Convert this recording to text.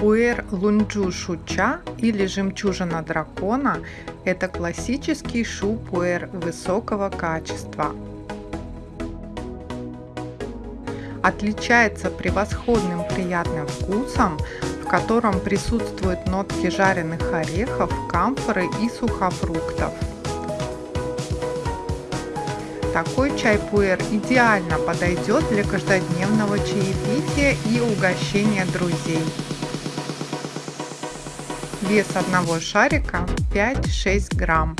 Пуэр лунджу шуча или жемчужина дракона – это классический шу-пуэр высокого качества. Отличается превосходным приятным вкусом, в котором присутствуют нотки жареных орехов, камфоры и сухофруктов. Такой чай-пуэр идеально подойдет для каждодневного чаепития и угощения друзей. Вес одного шарика 5-6 грамм.